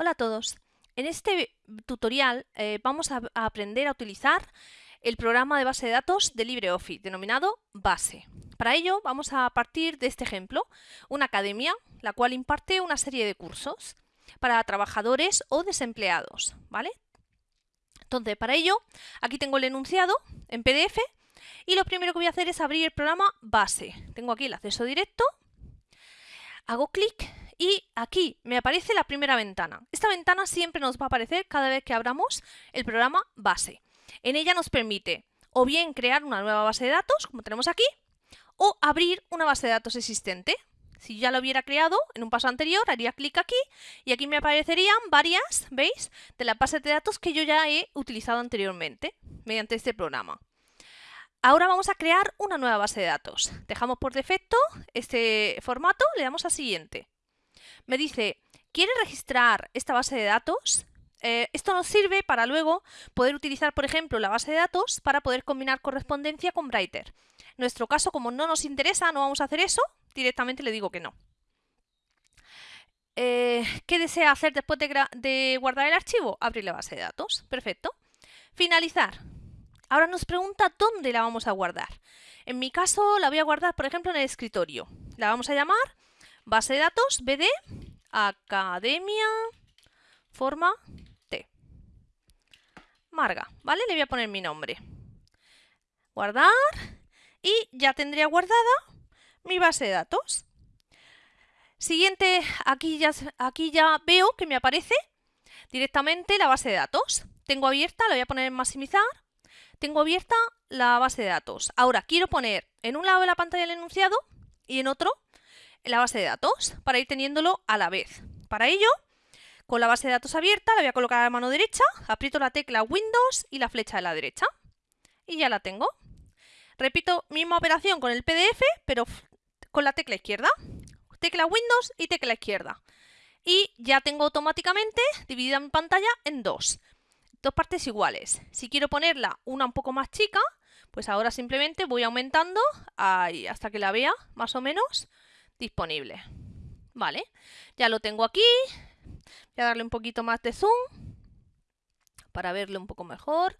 Hola a todos. En este tutorial eh, vamos a, a aprender a utilizar el programa de base de datos de LibreOffice, denominado Base. Para ello vamos a partir de este ejemplo, una academia, la cual imparte una serie de cursos para trabajadores o desempleados, ¿vale? Entonces, para ello, aquí tengo el enunciado en PDF y lo primero que voy a hacer es abrir el programa Base. Tengo aquí el acceso directo, hago clic y aquí me aparece la primera ventana. Esta ventana siempre nos va a aparecer cada vez que abramos el programa base. En ella nos permite o bien crear una nueva base de datos, como tenemos aquí, o abrir una base de datos existente. Si ya lo hubiera creado en un paso anterior, haría clic aquí y aquí me aparecerían varias, ¿veis?, de las bases de datos que yo ya he utilizado anteriormente mediante este programa. Ahora vamos a crear una nueva base de datos. Dejamos por defecto este formato, le damos a siguiente me dice, ¿quiere registrar esta base de datos? Eh, esto nos sirve para luego poder utilizar, por ejemplo, la base de datos para poder combinar correspondencia con Brighter. En nuestro caso, como no nos interesa, no vamos a hacer eso, directamente le digo que no. Eh, ¿Qué desea hacer después de, de guardar el archivo? Abrir la base de datos. Perfecto. Finalizar. Ahora nos pregunta dónde la vamos a guardar. En mi caso la voy a guardar, por ejemplo, en el escritorio. La vamos a llamar Base de datos BD Academia Forma T. Marga, ¿vale? Le voy a poner mi nombre. Guardar y ya tendría guardada mi base de datos. Siguiente, aquí ya, aquí ya veo que me aparece directamente la base de datos. Tengo abierta, la voy a poner en maximizar. Tengo abierta la base de datos. Ahora quiero poner en un lado de la pantalla el enunciado y en otro la base de datos para ir teniéndolo a la vez. Para ello, con la base de datos abierta, la voy a colocar a la mano derecha, aprieto la tecla Windows y la flecha de la derecha. Y ya la tengo. Repito, misma operación con el PDF, pero con la tecla izquierda. Tecla Windows y tecla izquierda. Y ya tengo automáticamente dividida mi pantalla en dos. Dos partes iguales. Si quiero ponerla una un poco más chica, pues ahora simplemente voy aumentando hasta que la vea más o menos disponible. Vale, ya lo tengo aquí. Voy a darle un poquito más de zoom para verlo un poco mejor.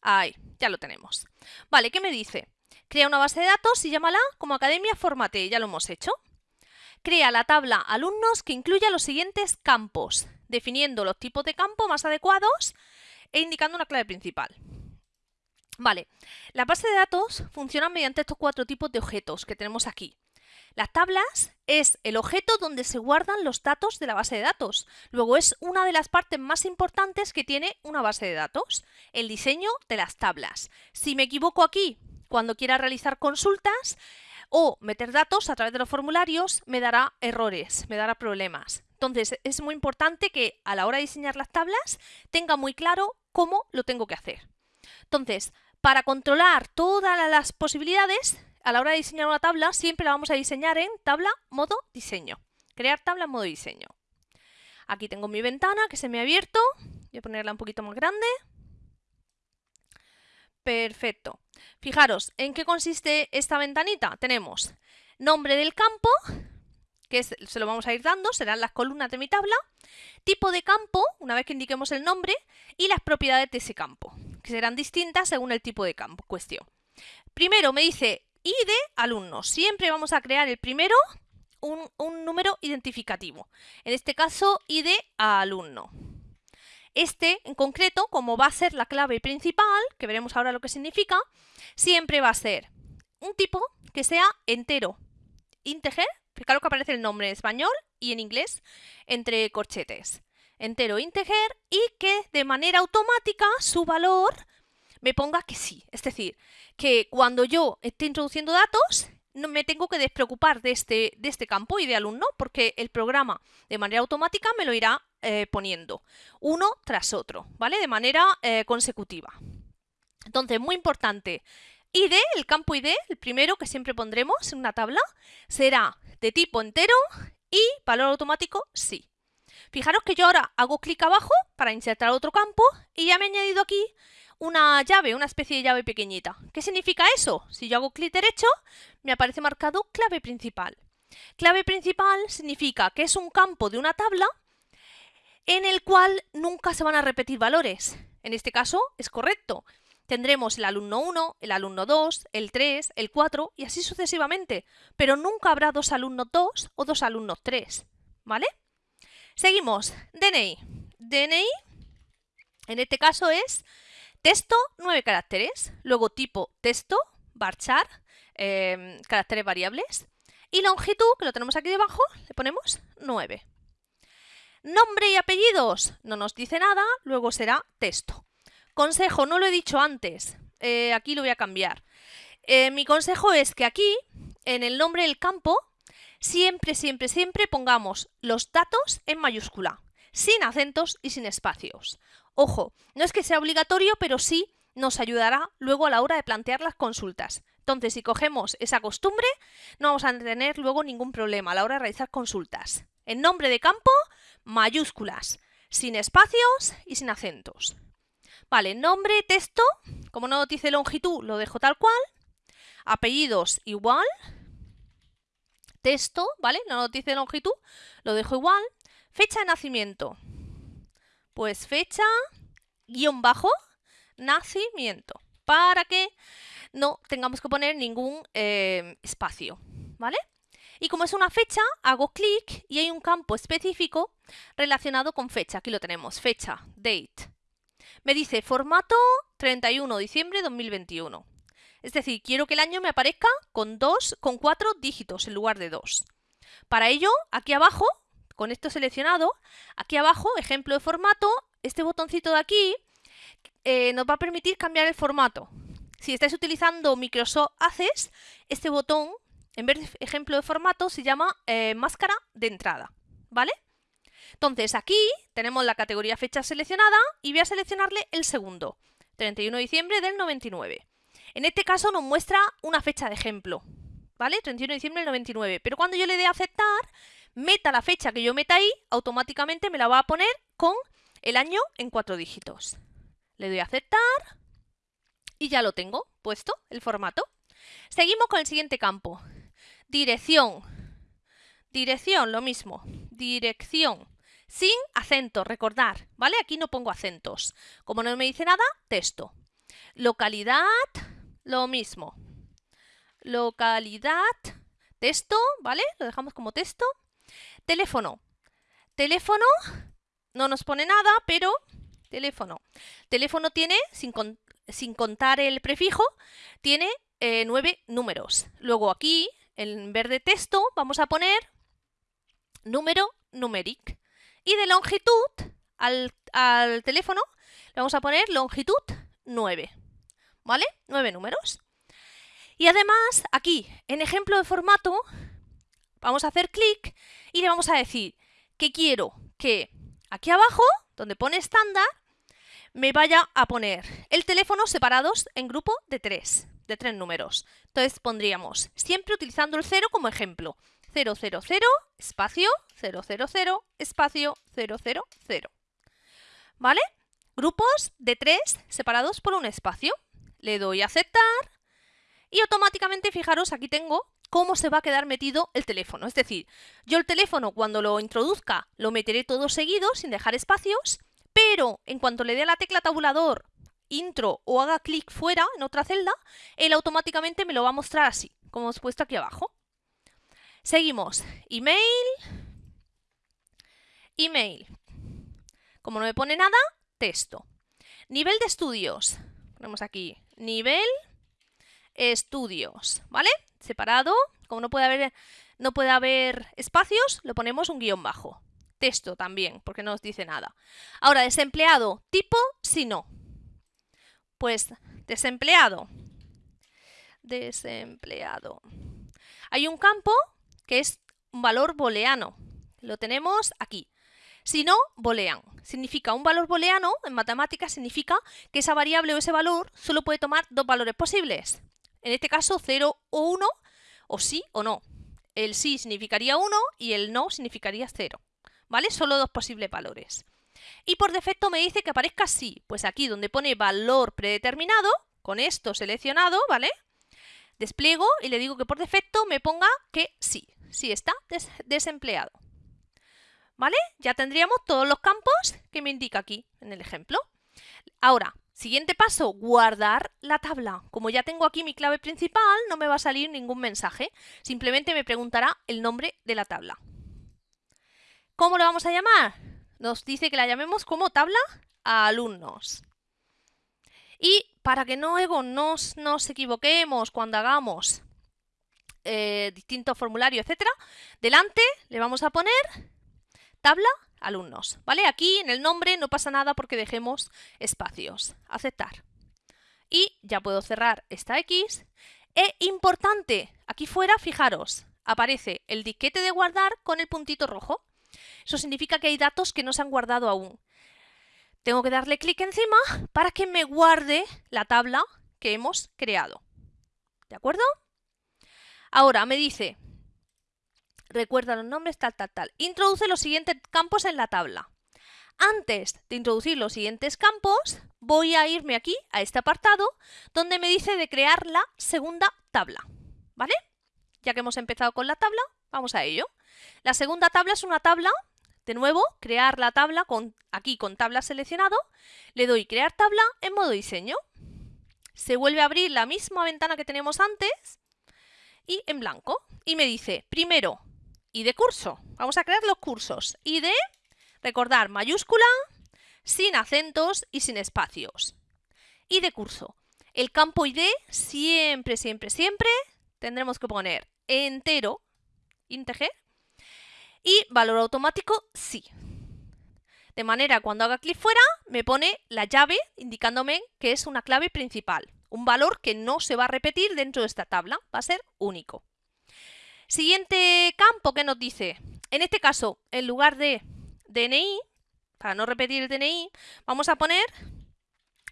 Ahí, ya lo tenemos. Vale, ¿qué me dice? Crea una base de datos y llámala como Academia Formate, ya lo hemos hecho. Crea la tabla alumnos que incluya los siguientes campos, definiendo los tipos de campo más adecuados e indicando una clave principal. Vale, la base de datos funciona mediante estos cuatro tipos de objetos que tenemos aquí. Las tablas es el objeto donde se guardan los datos de la base de datos. Luego es una de las partes más importantes que tiene una base de datos, el diseño de las tablas. Si me equivoco aquí, cuando quiera realizar consultas o meter datos a través de los formularios, me dará errores, me dará problemas. Entonces es muy importante que a la hora de diseñar las tablas tenga muy claro cómo lo tengo que hacer. Entonces, para controlar todas las posibilidades, a la hora de diseñar una tabla, siempre la vamos a diseñar en tabla modo diseño. Crear tabla modo diseño. Aquí tengo mi ventana que se me ha abierto. Voy a ponerla un poquito más grande. Perfecto. Fijaros, ¿en qué consiste esta ventanita? Tenemos nombre del campo, que se lo vamos a ir dando, serán las columnas de mi tabla, tipo de campo, una vez que indiquemos el nombre, y las propiedades de ese campo, que serán distintas según el tipo de campo cuestión. Primero me dice y de alumnos. Siempre vamos a crear el primero un, número identificativo. En este caso, ID a alumno. Este, en concreto, como va a ser la clave principal, que veremos ahora lo que significa, siempre va a ser un tipo que sea entero, integer, fijaros que aparece el nombre en español y en inglés, entre corchetes. Entero, integer y que de manera automática su valor me ponga que sí. Es decir, que cuando yo esté introduciendo datos, no me tengo que despreocupar de este, de este campo y de alumno, porque el programa de manera automática me lo irá eh, poniendo uno tras otro, ¿vale? De manera eh, consecutiva. Entonces, muy importante, ID, el campo ID, el primero que siempre pondremos en una tabla, será de tipo entero y valor automático sí. Fijaros que yo ahora hago clic abajo para insertar otro campo y ya me he añadido aquí una llave, una especie de llave pequeñita. ¿Qué significa eso? Si yo hago clic derecho, me aparece marcado clave principal. Clave principal significa que es un campo de una tabla en el cual nunca se van a repetir valores. En este caso es correcto. Tendremos el alumno 1, el alumno 2, el 3, el 4 y así sucesivamente, pero nunca habrá dos alumnos 2 o dos alumnos 3, ¿vale? Seguimos, DNI. DNI, en este caso es texto 9 caracteres, luego tipo texto, varchar, eh, caracteres variables, y longitud, que lo tenemos aquí debajo, le ponemos 9. Nombre y apellidos, no nos dice nada, luego será texto. Consejo, no lo he dicho antes, eh, aquí lo voy a cambiar. Eh, mi consejo es que aquí, en el nombre del campo, siempre, siempre, siempre pongamos los datos en mayúscula, sin acentos y sin espacios. Ojo, no es que sea obligatorio, pero sí nos ayudará luego a la hora de plantear las consultas. Entonces, si cogemos esa costumbre, no vamos a tener luego ningún problema a la hora de realizar consultas. En nombre de campo, mayúsculas, sin espacios y sin acentos. Vale, nombre, texto, como no dice longitud, lo dejo tal cual. Apellidos, igual. Texto, ¿vale? No dice longitud, lo dejo igual. Fecha de nacimiento. Pues fecha, guion bajo, nacimiento. Para que no tengamos que poner ningún eh, espacio, ¿vale? Y como es una fecha, hago clic y hay un campo específico relacionado con fecha. Aquí lo tenemos, fecha, date. Me dice formato 31 de diciembre de 2021. Es decir, quiero que el año me aparezca con, dos, con cuatro dígitos en lugar de dos. Para ello, aquí abajo, con esto seleccionado, aquí abajo, ejemplo de formato, este botoncito de aquí eh, nos va a permitir cambiar el formato. Si estáis utilizando Microsoft Access, este botón, en vez de ejemplo de formato, se llama eh, máscara de entrada, ¿vale? Entonces aquí tenemos la categoría fecha seleccionada y voy a seleccionarle el segundo, 31 de diciembre del 99. En este caso nos muestra una fecha de ejemplo, ¿vale? 31 de diciembre del 99. Pero cuando yo le dé a aceptar, meta la fecha que yo meta ahí, automáticamente me la va a poner con el año en cuatro dígitos. Le doy a aceptar y ya lo tengo puesto, el formato. Seguimos con el siguiente campo. Dirección. Dirección, lo mismo. Dirección sin acento, recordar, ¿vale? Aquí no pongo acentos. Como no me dice nada, texto. Localidad, lo mismo. Localidad, texto, ¿vale? Lo dejamos como texto. Teléfono. Teléfono, no nos pone nada, pero teléfono. Teléfono tiene, sin, sin contar el prefijo, tiene eh, nueve números. Luego aquí, en verde texto, vamos a poner número numeric. Y de longitud al, teléfono le vamos a poner longitud 9. ¿Vale? 9 números. Y además, aquí, en ejemplo de formato, vamos a hacer clic y le vamos a decir que quiero que aquí abajo, donde pone estándar, me vaya a poner el teléfono separados en grupo de 3, de 3 números. Entonces pondríamos, siempre utilizando el 0 como ejemplo, 000 espacio 000 espacio 000. ¿Vale? Grupos de tres separados por un espacio. Le doy a aceptar y automáticamente, fijaros, aquí tengo cómo se va a quedar metido el teléfono. Es decir, yo el teléfono cuando lo introduzca lo meteré todo seguido sin dejar espacios, pero en cuanto le dé a la tecla tabulador intro o haga clic fuera en otra celda, él automáticamente me lo va a mostrar así, como os he puesto aquí abajo. Seguimos. Email. Email. Como no me pone nada, texto. Nivel de estudios. Ponemos aquí nivel estudios, ¿vale? Separado. Como no puede haber, no puede haber espacios, lo ponemos un guion bajo. Texto también, porque no nos dice nada. Ahora, desempleado. Tipo, si no. Pues, desempleado. Desempleado. Hay un campo que es un valor booleano. Lo tenemos aquí. Si no, boolean. Significa un valor booleano, en matemáticas, significa que esa variable o ese valor solo puede tomar dos valores posibles. En este caso, 0 o 1, o sí o no. El sí significaría 1 y el no significaría 0. ¿Vale? Solo dos posibles valores. Y por defecto me dice que aparezca sí. Pues aquí donde pone valor predeterminado, con esto seleccionado, ¿vale? Despliego y le digo que por defecto me ponga que sí si está desempleado. ¿Vale? Ya tendríamos todos los campos que me indica aquí en el ejemplo. Ahora, siguiente paso, guardar la tabla. Como ya tengo aquí mi clave principal, no me va a salir ningún mensaje. Simplemente me preguntará el nombre de la tabla. ¿Cómo lo vamos a llamar? Nos dice que la llamemos como tabla a alumnos. Y para que luego nos, nos equivoquemos cuando hagamos eh, distintos formularios, etcétera, delante le vamos a poner tabla alumnos, ¿vale? Aquí en el nombre no pasa nada porque dejemos espacios. Aceptar. Y ya puedo cerrar esta X. E importante, aquí fuera, fijaros, aparece el disquete de guardar con el puntito rojo. Eso significa que hay datos que no se han guardado aún. Tengo que darle clic encima para que me guarde la tabla que hemos creado. ¿De acuerdo? Ahora me dice, recuerda los nombres, tal, tal, tal. Introduce los siguientes campos en la tabla. Antes de introducir los siguientes campos, voy a irme aquí a este apartado donde me dice de crear la segunda tabla. ¿Vale? Ya que hemos empezado con la tabla, vamos a ello. La segunda tabla es una tabla, de nuevo, crear la tabla con, aquí con tabla seleccionado. Le doy crear tabla en modo diseño. Se vuelve a abrir la misma ventana que teníamos antes y en blanco. Y me dice, primero, y de curso. Vamos a crear los cursos. Y de, recordar, mayúscula, sin acentos y sin espacios. Y de curso. El campo ID siempre, siempre, siempre tendremos que poner entero, integer, y valor automático sí. De manera cuando haga clic fuera me pone la llave indicándome que es una clave principal. Un valor que no se va a repetir dentro de esta tabla, va a ser único. Siguiente campo que nos dice, en este caso, en lugar de DNI, para no repetir el DNI, vamos a poner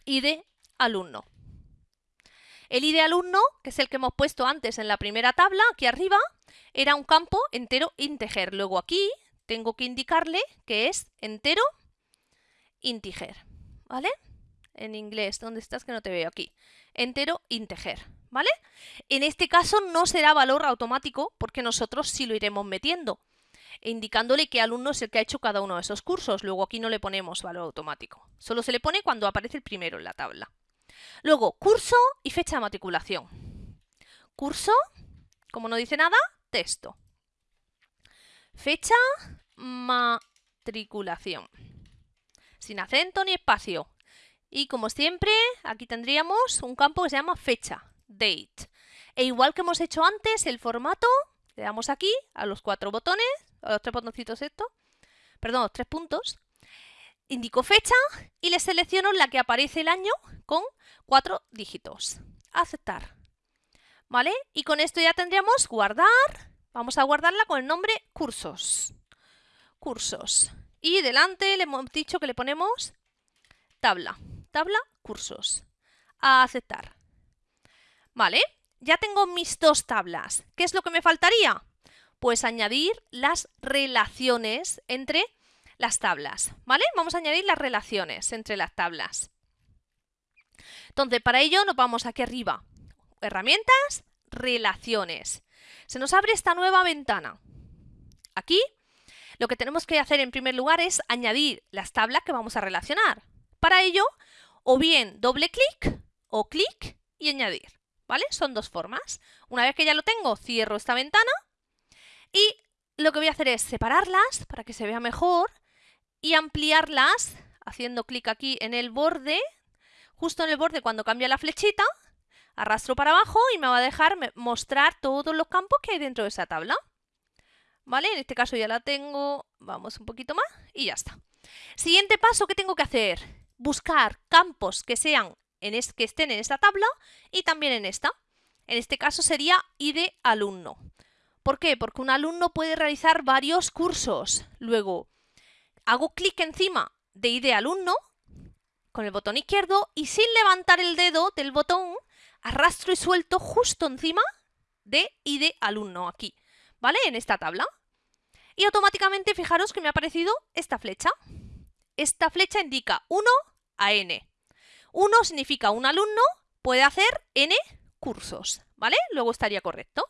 ID alumno. El ID alumno, que es el que hemos puesto antes en la primera tabla, aquí arriba, era un campo entero integer. Luego aquí tengo que indicarle que es entero integer, ¿vale? En inglés, ¿dónde estás que no te veo aquí? Entero integer. ¿Vale? En este caso no será valor automático porque nosotros sí lo iremos metiendo, indicándole qué alumno es el que ha hecho cada uno de esos cursos. Luego aquí no le ponemos valor automático, solo se le pone cuando aparece el primero en la tabla. Luego, curso y fecha de matriculación. Curso, como no dice nada, texto. Fecha, matriculación. Sin acento ni espacio. Y como siempre, aquí tendríamos un campo que se llama fecha date. E igual que hemos hecho antes, el formato, le damos aquí a los cuatro botones, a los tres botoncitos esto, perdón, los tres puntos, indico fecha y le selecciono la que aparece el año con cuatro dígitos. Aceptar. ¿Vale? Y con esto ya tendríamos guardar. Vamos a guardarla con el nombre cursos. Cursos. Y delante le hemos dicho que le ponemos tabla. Tabla cursos. A aceptar. ¿Vale? Ya tengo mis dos tablas. ¿Qué es lo que me faltaría? Pues añadir las relaciones entre las tablas, ¿vale? Vamos a añadir las relaciones entre las tablas. Entonces, para ello nos vamos aquí arriba. Herramientas, relaciones. Se nos abre esta nueva ventana. Aquí lo que tenemos que hacer en primer lugar es añadir las tablas que vamos a relacionar. Para ello, o bien doble clic o clic y añadir. ¿Vale? Son dos formas. Una vez que ya lo tengo, cierro esta ventana y lo que voy a hacer es separarlas para que se vea mejor y ampliarlas haciendo clic aquí en el borde, justo en el borde cuando cambia la flechita, arrastro para abajo y me va a dejar mostrar todos los campos que hay dentro de esa tabla. ¿Vale? En este caso ya la tengo, vamos un poquito más y ya está. Siguiente paso, ¿qué tengo que hacer? Buscar campos que sean que estén en esta tabla y también en esta. En este caso sería ID alumno. ¿Por qué? Porque un alumno puede realizar varios cursos. Luego, hago clic encima de ID alumno con el botón izquierdo y sin levantar el dedo del botón, arrastro y suelto justo encima de ID alumno aquí, ¿vale? En esta tabla. Y automáticamente fijaros que me ha aparecido esta flecha. Esta flecha indica 1 a n. 1 significa un alumno puede hacer n cursos, ¿vale? Luego estaría correcto.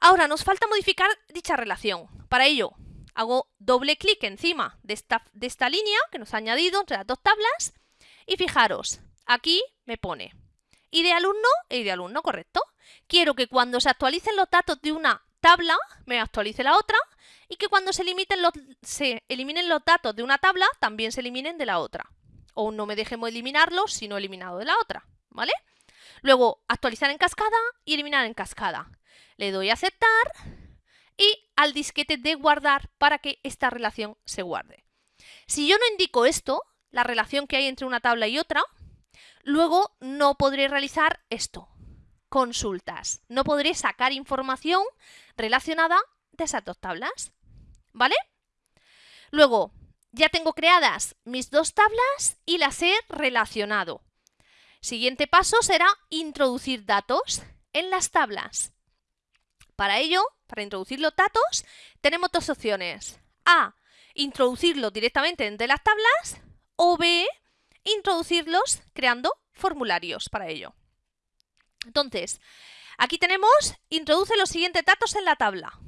Ahora nos falta modificar dicha relación. Para ello, hago doble clic encima de esta, de esta línea que nos ha añadido entre las dos tablas y fijaros, aquí me pone y de alumno y de alumno, correcto. Quiero que cuando se actualicen los datos de una tabla, me actualice la otra y que cuando se, los, se eliminen los datos de una tabla, también se eliminen de la otra. O no me dejemos eliminarlos si no he eliminado de la otra, ¿vale? Luego, actualizar en cascada y eliminar en cascada. Le doy a aceptar y al disquete de guardar para que esta relación se guarde. Si yo no indico esto, la relación que hay entre una tabla y otra, luego no podré realizar esto, consultas. No podré sacar información relacionada de esas dos tablas, ¿vale? Luego, ya tengo creadas mis dos tablas y las he relacionado. Siguiente paso será introducir datos en las tablas. Para ello, para introducir los datos, tenemos dos opciones. A, introducirlo directamente entre las tablas o B, introducirlos creando formularios para ello. Entonces, aquí tenemos, introduce los siguientes datos en la tabla.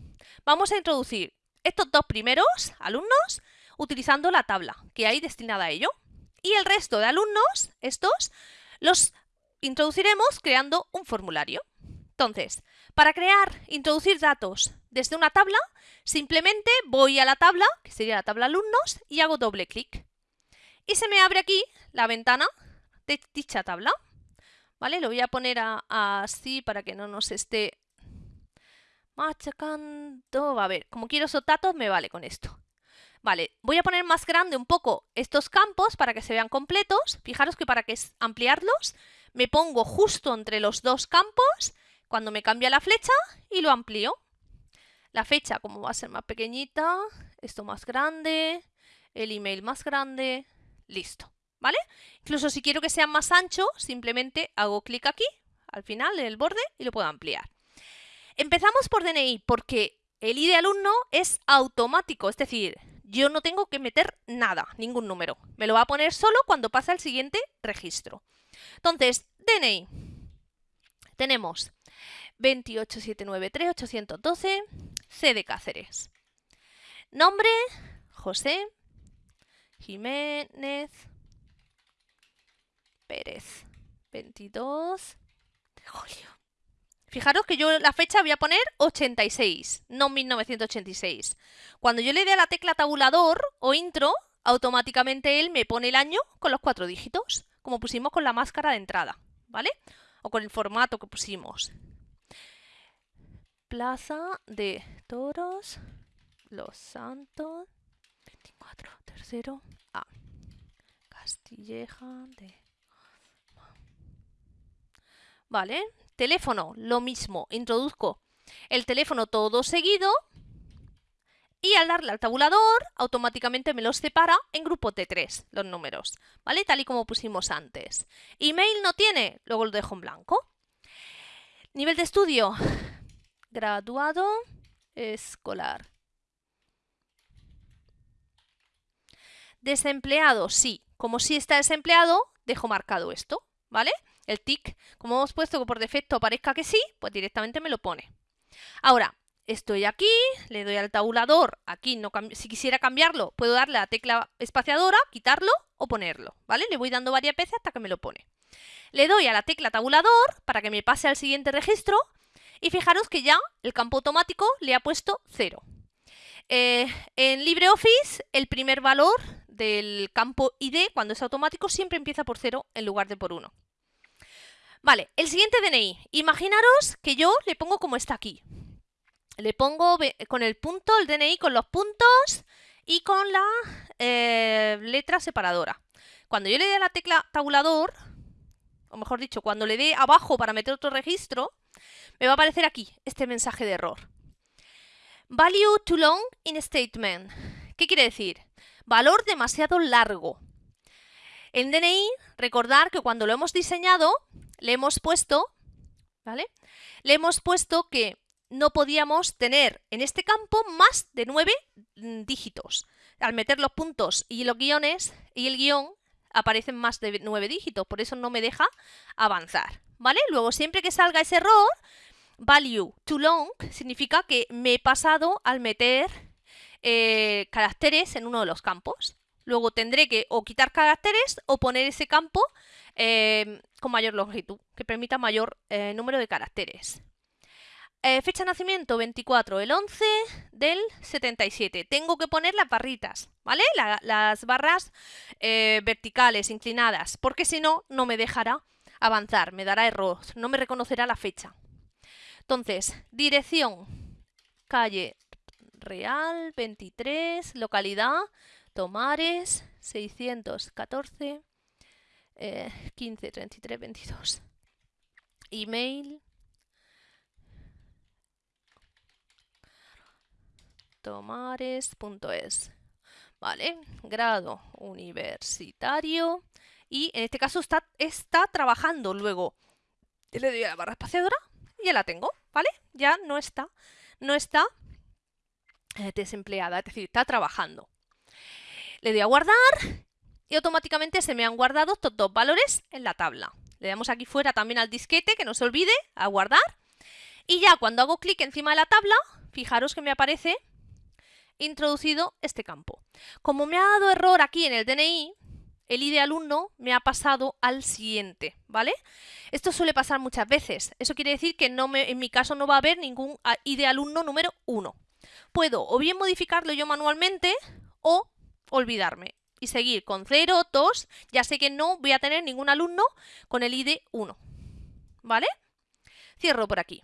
Vamos a introducir estos dos primeros alumnos utilizando la tabla que hay destinada a ello. Y el resto de alumnos, estos, los introduciremos creando un formulario. Entonces, para crear, introducir datos desde una tabla, simplemente voy a la tabla, que sería la tabla alumnos, y hago doble clic. Y se me abre aquí la ventana de dicha tabla. ¿Vale? Lo voy a poner así para que no nos esté machacando. A ver, como quiero esos datos, me vale con esto. Vale, voy a poner más grande un poco estos campos para que se vean completos. Fijaros que para que ampliarlos, me pongo justo entre los dos campos cuando me cambia la flecha y lo amplío. La fecha, como va a ser más pequeñita, esto más grande, el email más grande, listo. ¿vale? Incluso si quiero que sea más ancho, simplemente hago clic aquí, al final, en el borde, y lo puedo ampliar. Empezamos por DNI, porque el ID alumno es automático, es decir, yo no tengo que meter nada, ningún número. Me lo va a poner solo cuando pasa el siguiente registro. Entonces, DNI. Tenemos 28793-812, C de Cáceres. Nombre, José Jiménez Pérez. 22 de julio. Fijaros que yo la fecha voy a poner 86, no 1986. Cuando yo le dé a la tecla tabulador o intro, automáticamente él me pone el año con los cuatro dígitos, como pusimos con la máscara de entrada, ¿vale? O con el formato que pusimos. Plaza de Toros, Los Santos, 24, tercero, A. Castilleja de ¿vale? Teléfono, lo mismo, introduzco el teléfono todo seguido y al darle al tabulador automáticamente me los separa en grupos de tres, los números, ¿vale? Tal y como pusimos antes. Email no tiene, luego lo dejo en blanco. Nivel de estudio, graduado escolar. Desempleado, sí. Como si está desempleado, dejo marcado esto, ¿vale? El tick, como hemos puesto que por defecto aparezca que sí, pues directamente me lo pone. Ahora, estoy aquí, le doy al tabulador, aquí no si quisiera cambiarlo, puedo darle a la tecla espaciadora, quitarlo o ponerlo, ¿vale? Le voy dando varias veces hasta que me lo pone. Le doy a la tecla tabulador para que me pase al siguiente registro y fijaros que ya el campo automático le ha puesto 0. Eh, en LibreOffice el primer valor del campo ID cuando es automático siempre empieza por 0 en lugar de por 1. Vale, el siguiente DNI. Imaginaros que yo le pongo como está aquí. Le pongo con el punto, el DNI con los puntos y con la eh, letra separadora. Cuando yo le dé a la tecla tabulador, o mejor dicho, cuando le dé abajo para meter otro registro, me va a aparecer aquí este mensaje de error. Value too long in statement. ¿Qué quiere decir? Valor demasiado largo. En DNI, recordar que cuando lo hemos diseñado, le hemos puesto, ¿vale? Le hemos puesto que no podíamos tener en este campo más de nueve mm, dígitos. Al meter los puntos y los guiones y el guion aparecen más de nueve dígitos, por eso no me deja avanzar, ¿vale? Luego, siempre que salga ese error, value too long significa que me he pasado al meter eh, caracteres en uno de los campos. Luego tendré que o quitar caracteres o poner ese campo eh, con mayor longitud, que permita mayor eh, número de caracteres. fecha de nacimiento 24 del 11 del 77. Tengo que poner las barritas, ¿vale? las barras verticales, inclinadas, porque si no, no me dejará avanzar, me dará error, no me reconocerá la fecha. Entonces, dirección, calle Real, 23, localidad, Tomares, 614, eh, 15, 33, 22. Email. Tomares.es. Vale, grado universitario. Y en este caso está, está trabajando luego. Le doy a la barra espaciadora y ya la tengo, ¿vale? Ya no está, no está eh, desempleada, es decir, está trabajando. Le doy a guardar y automáticamente se me han guardado estos dos valores en la tabla. Le damos aquí fuera también al disquete, que no se olvide, a guardar. Y ya cuando hago clic encima de la tabla, fijaros que me aparece introducido este campo. Como me ha dado error aquí en el DNI, el ID alumno me ha pasado al siguiente, ¿vale? Esto suele pasar muchas veces. Eso quiere decir que en mi caso no va a haber ningún ID alumno número 1. Puedo o bien modificarlo yo manualmente o olvidarme y seguir con 0, 2, ya sé que no voy a tener ningún alumno con el ID 1, ¿vale? Cierro por aquí.